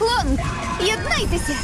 Лонг, єднайтеся!